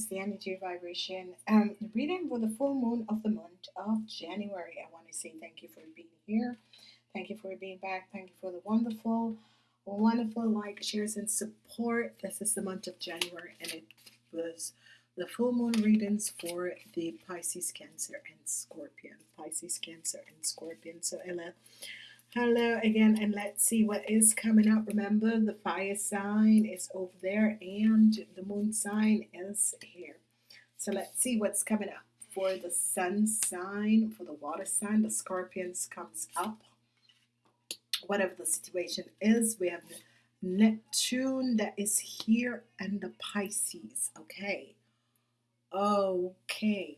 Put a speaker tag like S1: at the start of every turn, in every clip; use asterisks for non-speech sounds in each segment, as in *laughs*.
S1: Is the energy vibration. Um, reading for the full moon of the month of January. I want to say thank you for being here. Thank you for being back. Thank you for the wonderful, wonderful like, shares, and support. This is the month of January, and it was the full moon readings for the Pisces, Cancer, and Scorpion. Pisces, Cancer, and Scorpion. So, Ella Hello again, and let's see what is coming up. Remember, the fire sign is over there, and the moon sign is here. So let's see what's coming up for the sun sign, for the water sign. The scorpions comes up. Whatever the situation is, we have Neptune that is here, and the Pisces. Okay, okay.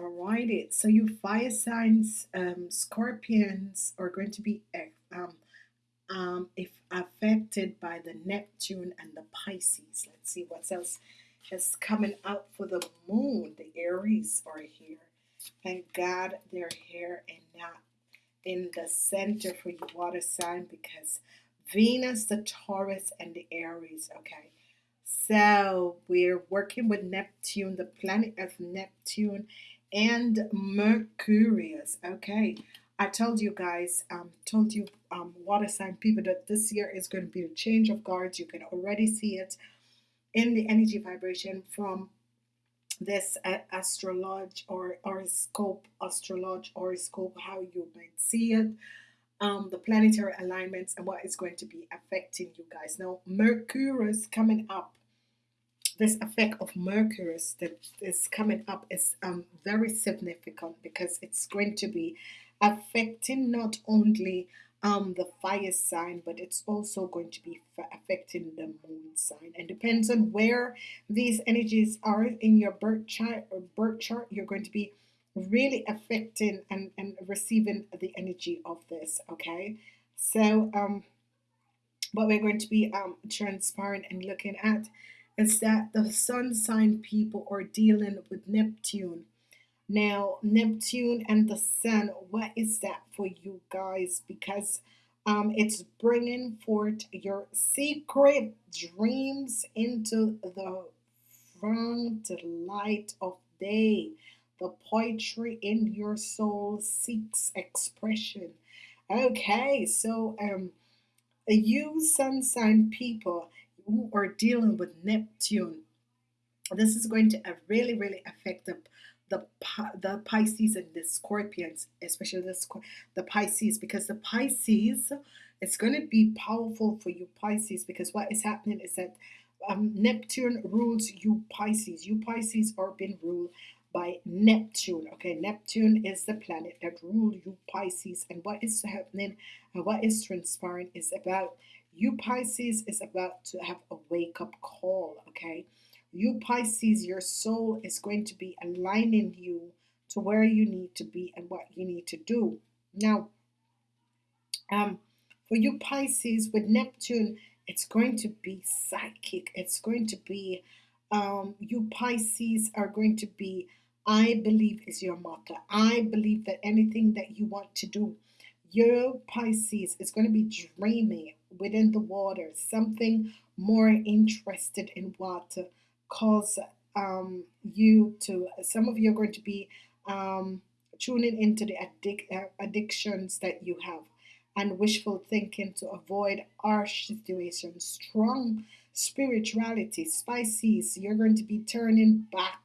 S1: Alrighty, so you fire signs, um, scorpions are going to be eh, um, um, if affected by the Neptune and the Pisces. Let's see what else is coming out for the moon. The Aries are here. Thank God they're here and not in the center for your water sign because Venus, the Taurus, and the Aries. Okay, so we're working with Neptune, the planet of Neptune and Mercurius. Okay, I told you guys, um, told you um, water sign people that this year is going to be a change of guards. You can already see it in the energy vibration from this uh, astrology or horoscope, astrology horoscope, how you might see it. Um, the planetary alignments and what is going to be affecting you guys. Now, Mercurius coming up this effect of Mercury that is coming up is um, very significant because it's going to be affecting not only um, the fire sign, but it's also going to be affecting the moon sign. And depends on where these energies are in your birth chart or birth chart, you're going to be really affecting and, and receiving the energy of this. Okay, so um, what we're going to be um, transparent and looking at is that the sun sign people are dealing with Neptune. Now, Neptune and the sun, what is that for you guys? Because um, it's bringing forth your secret dreams into the front light of day. The poetry in your soul seeks expression. Okay, so um, you sun sign people, who are dealing with Neptune, this is going to really, really affect the the, the Pisces and the Scorpions, especially the, the Pisces, because the Pisces, it's going to be powerful for you Pisces, because what is happening is that um, Neptune rules you Pisces. You Pisces are being ruled by Neptune. Okay, Neptune is the planet that rules you Pisces, and what is happening and what is transpiring is about you Pisces is about to have a wake up call, okay? You Pisces, your soul is going to be aligning you to where you need to be and what you need to do. Now, um, for you Pisces with Neptune, it's going to be psychic. It's going to be, um, you Pisces are going to be, I believe is your motto. I believe that anything that you want to do, your Pisces is going to be dreaming within the water, something more interested in what cause um, you to, some of you are going to be um, tuning into the addic uh, addictions that you have and wishful thinking to avoid harsh situations. Strong spirituality, Pisces. you're going to be turning back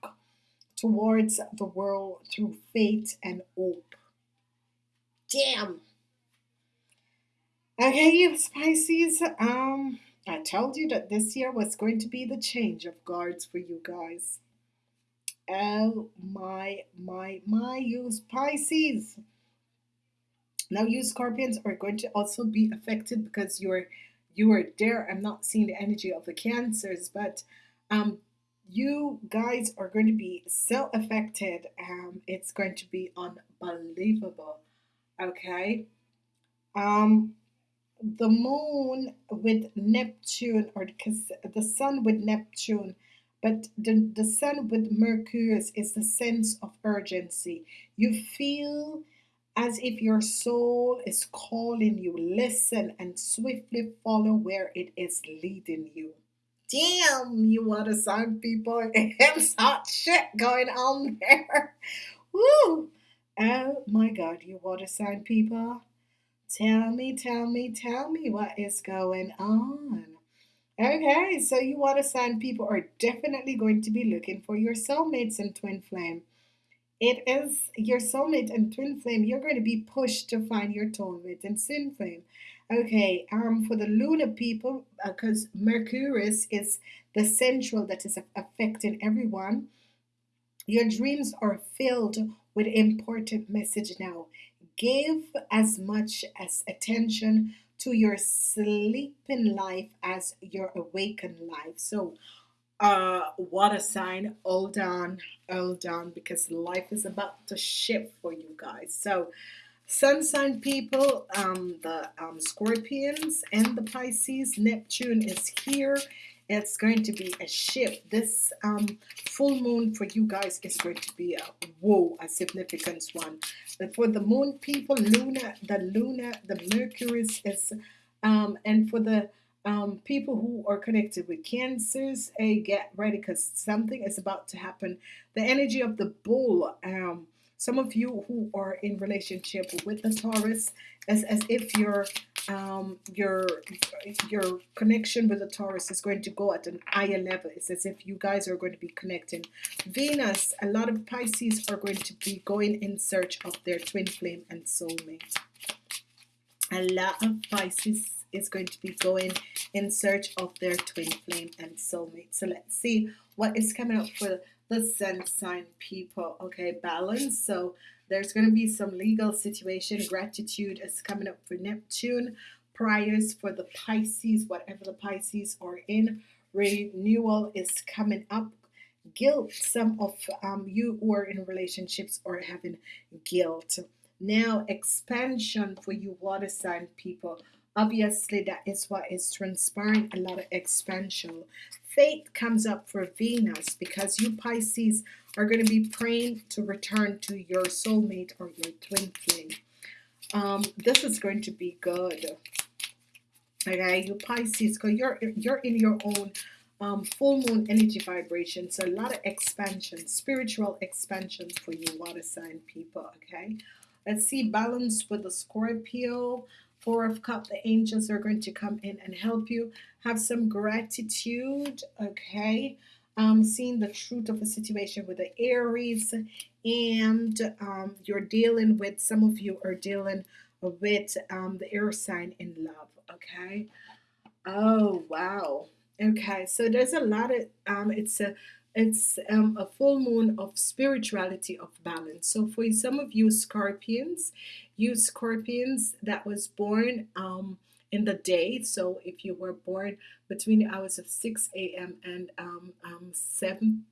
S1: towards the world through faith and hope. Damn. Okay, you Pisces, um, I told you that this year was going to be the change of guards for you guys. Oh my, my, my, you Pisces. Now you Scorpions are going to also be affected because you're you are there. I'm not seeing the energy of the cancers, but um you guys are going to be so affected. Um, it's going to be unbelievable. Okay. Um, the moon with Neptune or the sun with Neptune but the, the sun with Mercurius is the sense of urgency you feel as if your soul is calling you listen and swiftly follow where it is leading you Damn, you water sign people. *laughs* It's hot shit going on there. Woo! Oh my god, you water sign people. Tell me, tell me, tell me what is going on. Okay, so you water sign people are definitely going to be looking for your soulmates and twin flame. It is your soulmate and twin flame. You're going to be pushed to find your soulmate and twin flame. Okay, um, for the lunar people, because uh, Mercurius is the central that is affecting everyone. Your dreams are filled with important message now. Give as much as attention to your sleeping life as your awakened life. So uh what a sign. Hold on hold on because life is about to shift for you guys. So sun sign people um the um scorpions and the pisces neptune is here it's going to be a shift this um full moon for you guys is going to be a whoa a significant one but for the moon people luna the luna the mercury is um and for the um, people who are connected with cancers, hey, get ready because something is about to happen. The energy of the bull. Um, some of you who are in relationship with the Taurus, as, as if your um, your your connection with the Taurus is going to go at an higher level. It's as if you guys are going to be connecting. Venus, a lot of Pisces are going to be going in search of their twin flame and soulmate. A lot of Pisces is going to be going in search of their twin flame and soulmate. So let's see what is coming up for the sun sign people. Okay, balance. So there's going to be some legal situation. Gratitude is coming up for Neptune. priors for the Pisces, whatever the Pisces are in. Renewal is coming up. Guilt. Some of um, you who are in relationships are having guilt. Now, expansion for you water sign people obviously that is what is transpiring a lot of expansion. Faith comes up for Venus because you Pisces are going to be praying to return to your soulmate or your twin flame. Um, this is going to be good. Okay you Pisces because you're you're in your own um, full moon energy vibration so a lot of expansion spiritual expansion for you water sign people okay? Let's see balance with the Scorpio Four of Cup, the angels are going to come in and help you. Have some gratitude, okay? Um, seeing the truth of a situation with the Aries, and um, you're dealing with, some of you are dealing with um, the air sign in love, okay? Oh, wow. Okay, so there's a lot of, um, it's a, it's um, a full moon of spirituality of balance. So for some of you scorpions you scorpions that was born um, in the day. So if you were born between the hours of 6 a.m and um, um, 7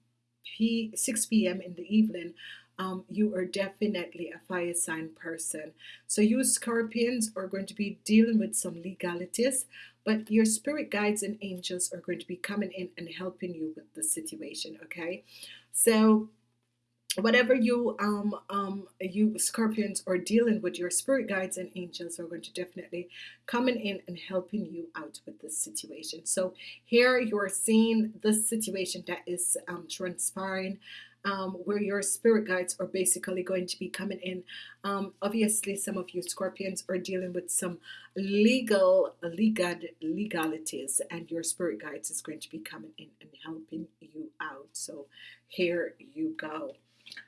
S1: p 6 p.m in the evening um, you are definitely a fire sign person. So you scorpions are going to be dealing with some legalities but your spirit guides and angels are going to be coming in and helping you with the situation okay? So whatever you um um you scorpions are dealing with your spirit guides and angels are going to definitely coming in and helping you out with this situation. So here you're seeing the situation that is um, transpiring um, where your spirit guides are basically going to be coming in. Um, obviously, some of you Scorpions are dealing with some legal legal legalities, and your spirit guides is going to be coming in and helping you out. So here you go.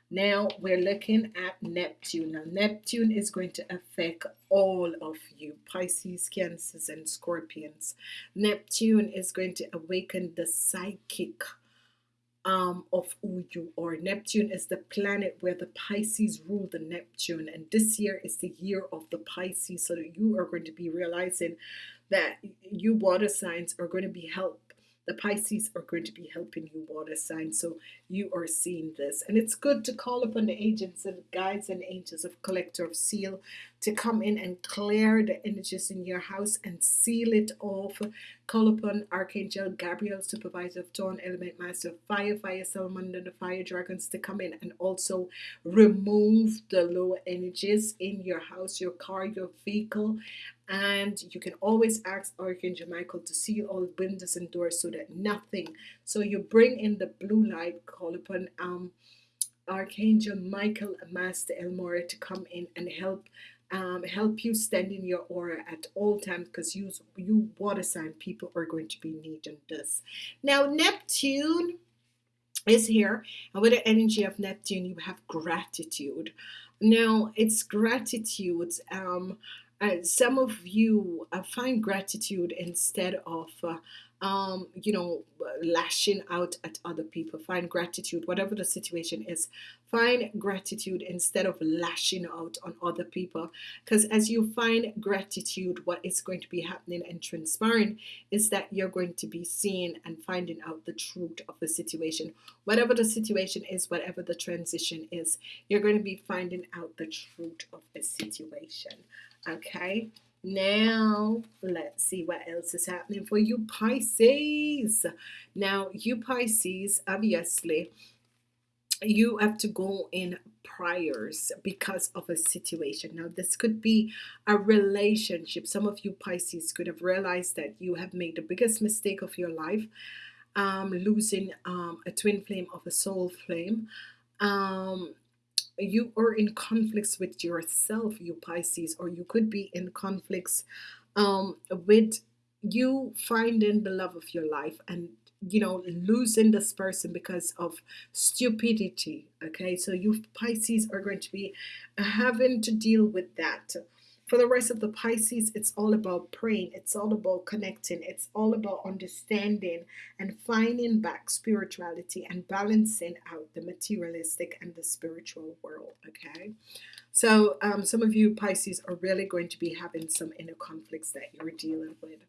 S1: Now we're looking at Neptune. Now Neptune is going to affect all of you, Pisces, Cancers, and Scorpions. Neptune is going to awaken the psychic um, of you are. Neptune is the planet where the Pisces rule the Neptune, and this year is the year of the Pisces. So that you are going to be realizing that you water signs are going to be helped the Pisces are going to be helping you water sign so you are seeing this and it's good to call upon the agents and guides and angels of collector of seal to come in and clear the energies in your house and seal it off Call upon Archangel Gabriel, supervisor of Tone, element master of fire, fire salamander, the fire dragons to come in and also remove the low energies in your house, your car, your vehicle. And you can always ask Archangel Michael to seal all windows and doors so that nothing. So you bring in the blue light, call upon um Archangel Michael Master El Morya to come in and help um, help you stand in your aura at all times because you you water sign people are going to be needing this now Neptune is here and with the energy of Neptune you have gratitude now it's gratitude um, uh, some of you uh, find gratitude instead of uh, um, you know, lashing out at other people. Find gratitude, whatever the situation is. Find gratitude instead of lashing out on other people. Because as you find gratitude, what is going to be happening and transpiring is that you're going to be seeing and finding out the truth of the situation. Whatever the situation is, whatever the transition is, you're going to be finding out the truth of the situation. Okay. Now, let's see what else is happening for you, Pisces. Now, you Pisces, obviously, you have to go in priors because of a situation. Now, this could be a relationship. Some of you Pisces could have realized that you have made the biggest mistake of your life, um, losing um, a twin flame of a soul flame. Um, you are in conflicts with yourself, you Pisces, or you could be in conflicts um, with you finding the love of your life and you know losing this person because of stupidity okay? So you Pisces are going to be having to deal with that for the rest of the Pisces, it's all about praying, it's all about connecting, it's all about understanding and finding back spirituality and balancing out the materialistic and the spiritual world. Okay, so um, some of you Pisces are really going to be having some inner conflicts that you're dealing with.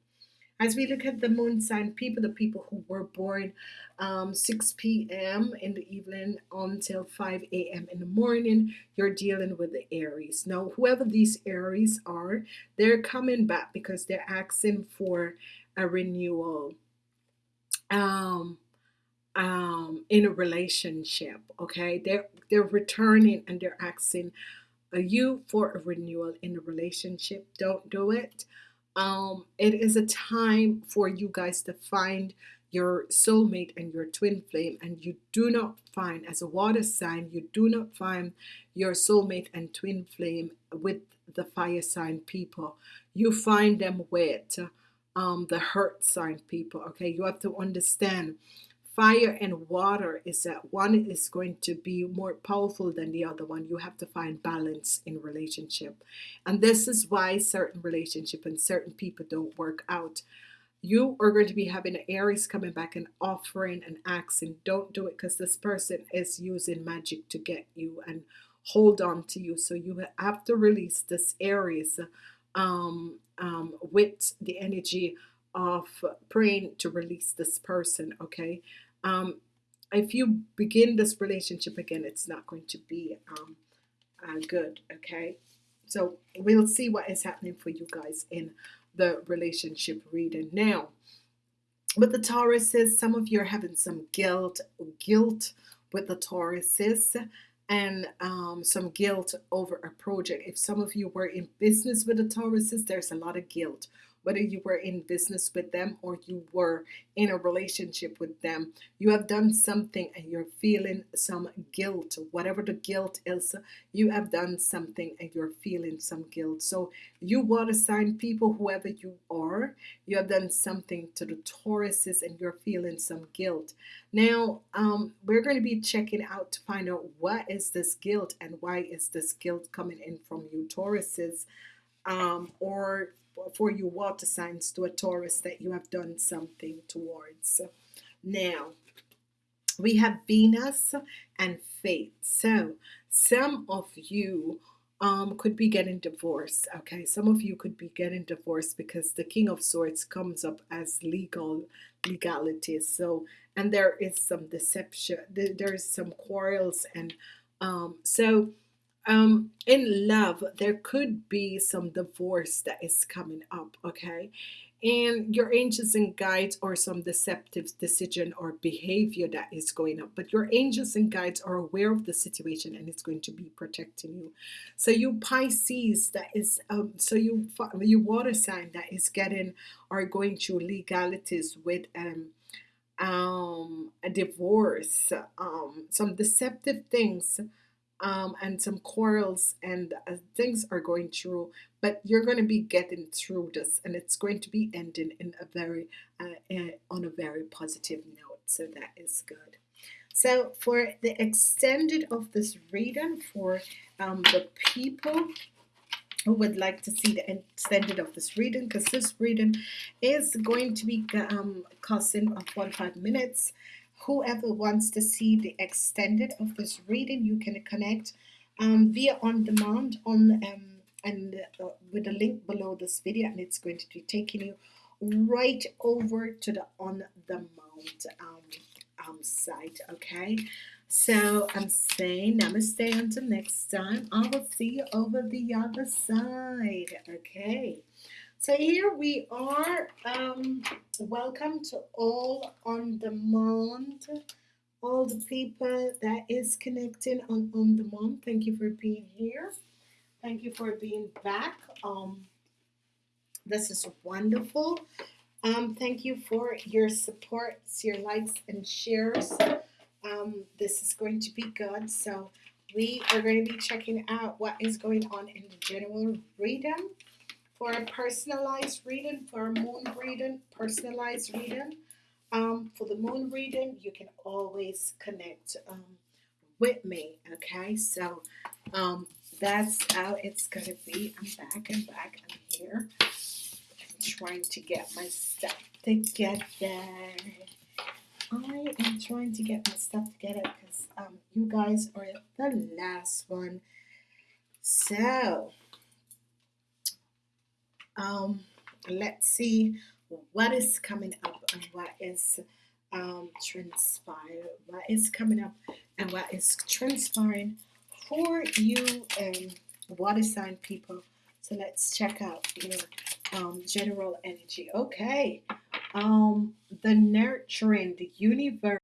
S1: As we look at the moon sign people, the people who were born um, 6 p.m. in the evening until 5 a.m. in the morning, you're dealing with the Aries. Now, whoever these Aries are, they're coming back because they're asking for a renewal um, um, in a relationship. Okay, they're they're returning and they're asking you for a renewal in a relationship. Don't do it um, it is a time for you guys to find your soulmate and your twin flame and you do not find as a water sign you do not find your soulmate and twin flame with the fire sign people. You find them with um, the hurt sign people okay? You have to understand fire and water is that one is going to be more powerful than the other one. You have to find balance in relationship. And this is why certain relationship and certain people don't work out. You are going to be having Aries coming back and offering and asking don't do it because this person is using magic to get you and hold on to you. So you have to release this Aries um, um, with the energy of praying to release this person okay um, if you begin this relationship again, it's not going to be um, uh, good. Okay, so we'll see what is happening for you guys in the relationship reading now. But the Tauruses, some of you are having some guilt, guilt with the Tauruses, and um, some guilt over a project. If some of you were in business with the Tauruses, there's a lot of guilt whether you were in business with them or you were in a relationship with them. You have done something and you're feeling some guilt. Whatever the guilt is, you have done something and you're feeling some guilt. So, you water sign people, whoever you are, you have done something to the Tauruses and you're feeling some guilt. Now, um, we're going to be checking out to find out what is this guilt and why is this guilt coming in from you, Tauruses. Um, or for you water signs to a Taurus that you have done something towards. Now, we have Venus and Fate. So, some of you um, could be getting divorced. Okay, some of you could be getting divorced because the King of Swords comes up as legal legality. So, and there is some deception. There is some quarrels, and um, so um in love there could be some divorce that is coming up okay? And your angels and guides or some deceptive decision or behavior that is going up but your angels and guides are aware of the situation and it's going to be protecting you. So you Pisces that is um so you you water sign that is getting or going through legalities with um um a divorce um some deceptive things um, and some quarrels and uh, things are going through but you're going to be getting through this and it's going to be ending in a very uh, uh, on a very positive note so that is good. So for the extended of this reading for um, the people who would like to see the extended of this reading because this reading is going to be um, costing 45 minutes whoever wants to see the extended of this reading you can connect um, via on demand on um, and uh, with a link below this video and it's going to be taking you right over to the on the mount um, um, site okay? So I'm saying namaste until next time. I will see you over the other side okay so here we are um, welcome to all on demand. All the people that is connecting on on demand thank you for being here. Thank you for being back. Um, this is wonderful. Um, thank you for your support your likes and shares. Um, this is going to be good. So we are going to be checking out what is going on in the general reading for a personalized reading for a moon reading personalized reading. Um, for the moon reading you can always connect um, with me okay? So um, that's how it's gonna be. I'm back and back I'm here. I'm trying to get my stuff together. I am trying to get my stuff together because um, you guys are the last one. So um, let's see what is coming up and what is um, transpired what is coming up and what is transpiring for you and water sign people. So let's check out your um, general energy. Okay. Um, the nurturing the universe